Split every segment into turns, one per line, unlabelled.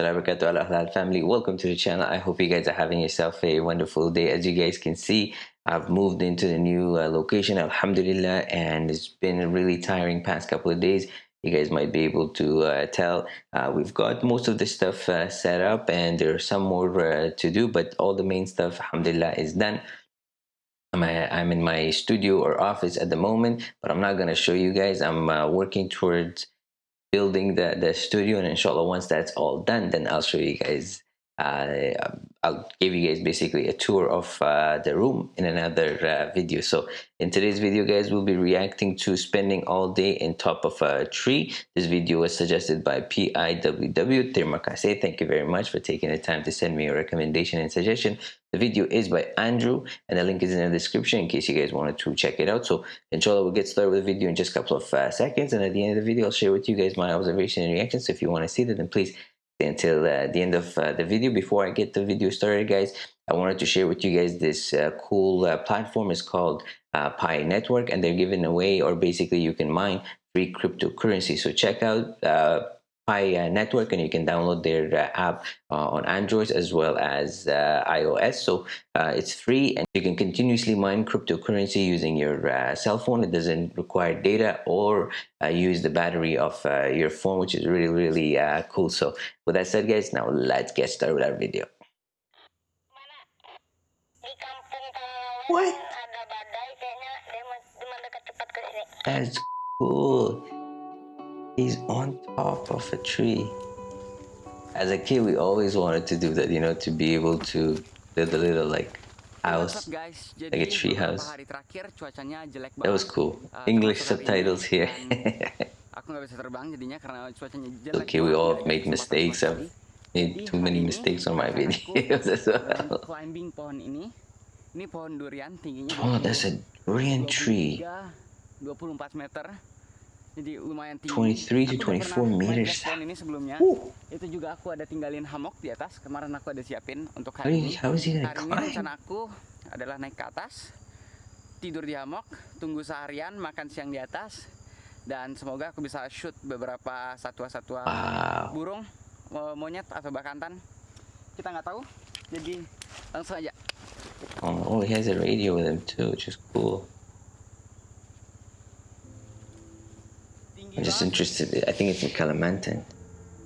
family welcome to the channel. I hope you guys are having yourself a wonderful day. As you guys can see I've moved into the new uh, location Alhamdulillah and it's been a really tiring past couple of days. You guys might be able to uh, tell uh, we've got most of the stuff uh, set up and there's some more uh, to do but all the main stuff Alhamdulillah is done. I'm, I'm in my studio or office at the moment but I'm not gonna show you guys. I'm uh, working towards building the, the studio and inshallah once that's all done then I'll show you guys uh, I'll give you guys basically a tour of uh, the room in another uh, video. So in today's video guys we'll be reacting to spending all day in top of a tree. This video was suggested by PIWW Termakase thank you very much for taking the time to send me a recommendation and suggestion. The video is by Andrew and the link is in the description in case you guys wanted to check it out. So inshallah we'll get started with the video in just a couple of uh, seconds. And at the end of the video I'll share with you guys my observation and reactions. So if you want to see that then please until uh, the end of uh, the video. Before I get the video started guys I wanted to share with you guys this uh, cool uh, platform. It's called uh, Pi Network and they're giving away or basically you can mine free cryptocurrency. So check out Pi uh, network and you can download their uh, app uh, on Android as well as iOS. So it's free and you can continuously mine cryptocurrency using your cell phone. It doesn't require data or use the battery of your phone, which is really, really cool. So with that said, guys, now let's get started with our video. What? That's cool. He's on top of a tree. As a kid, we always wanted to do that, you know, to be able to build a little like house,
guys?
like a tree house. That was cool. English subtitles here. okay, we all made mistakes. I've made too many mistakes on my videos as well. Oh, that's a durian tree.
24 meter jadi lumayan tinggi.
23 to 24 meters.
ini sebelumnya.
Uh.
itu juga aku ada tinggalin hammock di atas. Kemarin aku ada siapin untuk hari ini. hari ini rencana aku adalah naik ke atas tidur di hammock tunggu seharian makan siang di atas dan semoga aku bisa shoot beberapa satwa-satwa
wow.
burung monyet atau bakantan kita nggak tahu. Jadi langsung aja.
Oh, oh he has a radio with him too which is cool I'm just interested. I think it's in Kalimantan.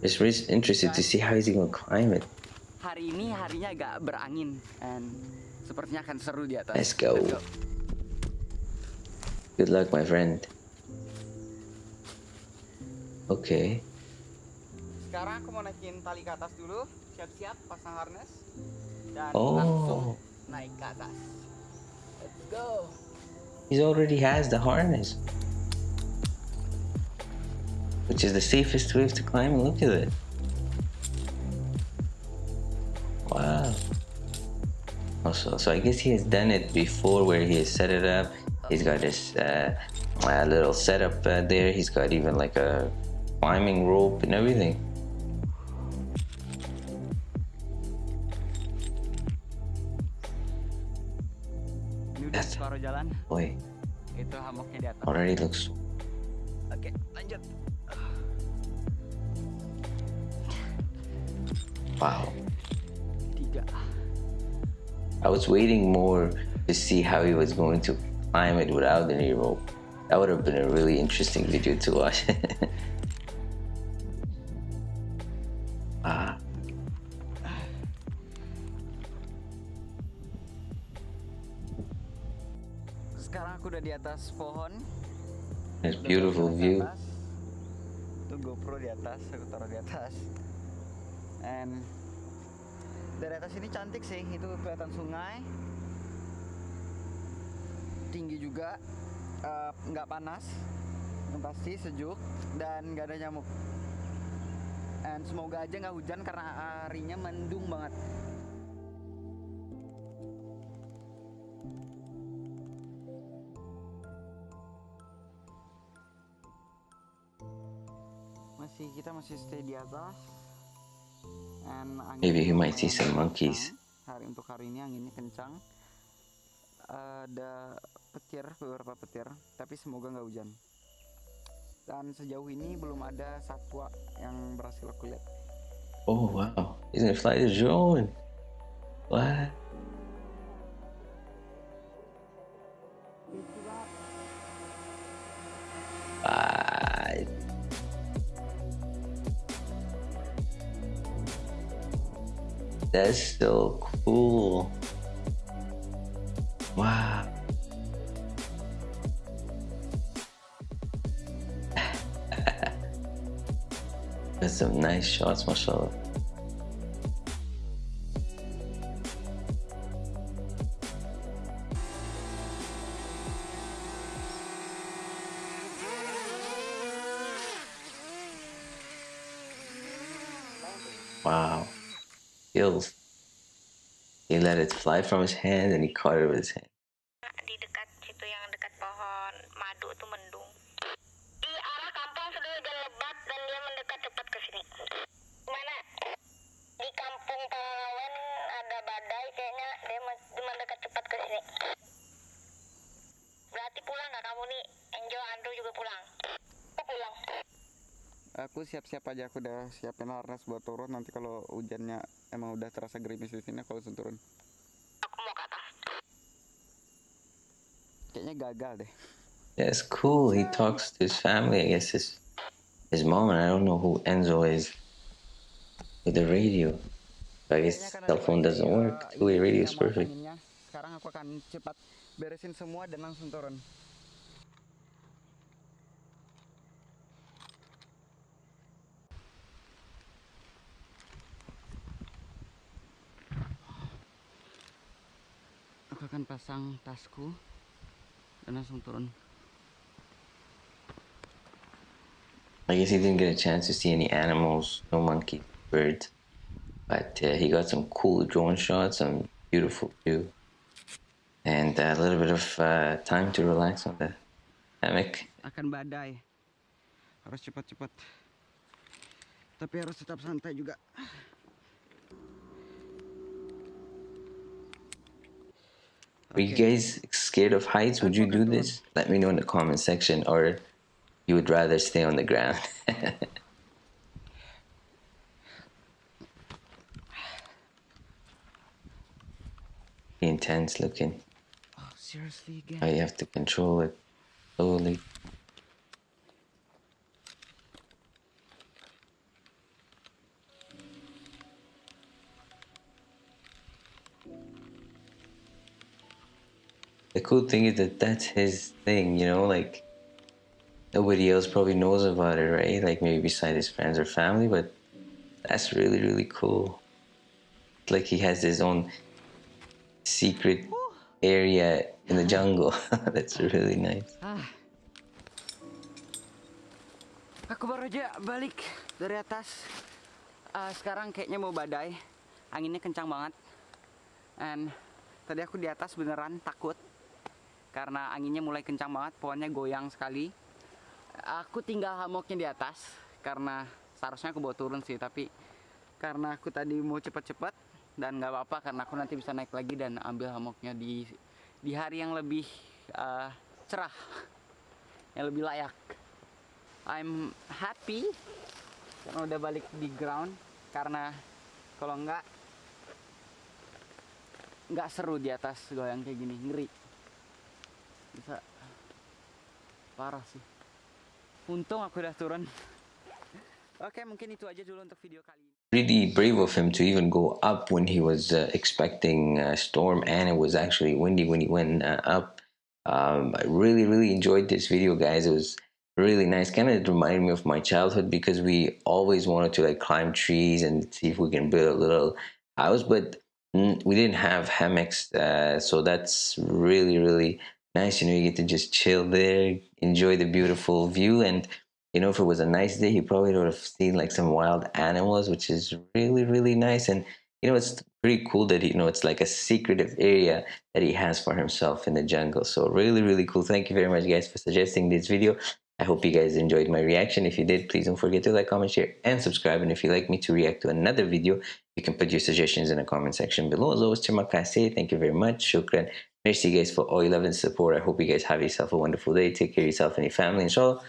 Just really interested to see how he's to climb it.
Hari ini harinya agak berangin and sepertinya akan seru di atas.
Let's go. Let's go. Good luck, my friend. Okay.
Sekarang aku mau naikin tali ke atas dulu. Siap-siap pasang harness dan
oh.
langsung naik ke atas. Let's go.
He already has the harness which is the safest wave to climb. Look at it. Wow. Also, so I guess he has done it before where he has set it up. He's got this uh, little setup uh, there. He's got even like a climbing rope and everything.
That's,
boy. Already looks.
Okay, lanjut.
Wow. I was waiting more to see how he was going to climb it without any rope. That would have been a really interesting video to watch. ah.
Sekarang aku udah di atas pohon.
It's beautiful view.
Tuh GoPro di atas, aku taruh di atas. And dari atas ini cantik sih itu kelihatan sungai. Tinggi juga eh, nggak uh, panas yang pasti sejuk dan nggak ada nyamuk. And semoga aja nggak hujan karena harinya mendung banget. Masih kita masih stay di atas
Maybe he might see some monkeys.
Hari untuk hari ini anginnya kencang. Ada petir, beberapa petir, tapi semoga nggak hujan. Dan sejauh ini belum ada satwa yang berhasil aku lihat.
Oh wow, he's gonna fly the drone. What? What? That's so cool. Wow. That's some nice shots, mashallah. Wow. Skills. He let it fly from his hand and he caught it with his hand.
Aku
siap-siap aja, aku udah siapin harness buat turun. Nanti kalau hujannya emang udah terasa gerimis di sini, aku langsung turun.
Aku mau ke atas.
Kayaknya gagal deh.
That's cool. He talks to his family. I guess his his mom and I don't know who Enzo is with the radio. I guess
karena
cell phone doesn't work. Two-way
ini
radio is
sama
perfect.
Sekarang aku akan cepat beresin semua dan langsung turun. Akan pasang tasku dan langsung turun.
I guess he didn't get a chance to see any animals, no monkey, birds, but uh, he got some cool drone shots, some beautiful view, and a little bit of uh, time to relax on the hammock.
Akan badai. Harus cepat-cepat. Tapi harus tetap santai juga.
Are you guys scared of heights? Would you do this? Let me know in the comment section, or you would rather stay on the ground. Intense looking.
Oh, seriously again?
How you have to control it slowly. Cool thing is that that's his thing, you know, like nobody else probably knows about it, right? Like maybe beside his friends or family, but that's really, really cool. Like he has his own secret area in the jungle. that's really nice.
Ah. Aku baru aja balik dari atas. Ah, sekarang kayaknya mau badai. Anginnya kencang banget. And tadi aku di atas beneran takut. Karena anginnya mulai kencang banget, pohonnya goyang sekali. Aku tinggal hamoknya di atas karena seharusnya aku bawa turun sih, tapi karena aku tadi mau cepet-cepet dan nggak apa-apa karena aku nanti bisa naik lagi dan ambil hamoknya di di hari yang lebih ah, cerah, yang lebih layak. I'm happy karena udah balik di ground karena kalau enggak nggak seru di atas goyang kayak gini ngeri bisa parah sih untung aku udah turun
Really brave of him to even go up when he was uh, expecting a storm and it was actually windy when he went uh, up. Um, I really, really enjoyed this video, guys. It was really nice. Kind of reminded me of my childhood because we always wanted to like climb trees and see if we can build a little house, but mm, we didn't have hammocks, uh, so that's really, really nice. You know, you get to just chill there, enjoy the beautiful view, and you know, if it was a nice day, he probably would have seen like some wild animals, which is really, really nice. And you know, it's pretty cool that you know it's like a secretive area that he has for himself in the jungle. So really, really cool. Thank you very much, guys, for suggesting this video. I hope you guys enjoyed my reaction. If you did, please don't forget to like, comment, share, and subscribe. And if you'd like me to react to another video, you can put your suggestions in the comment section below. As always. Thank you very much. Shukran. Merci, you guys, for all your love and support. I hope you guys have yourself a wonderful day. Take care of yourself and your family. Inshallah,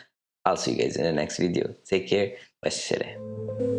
I'll see you guys in the next video. Take care. Wassalam.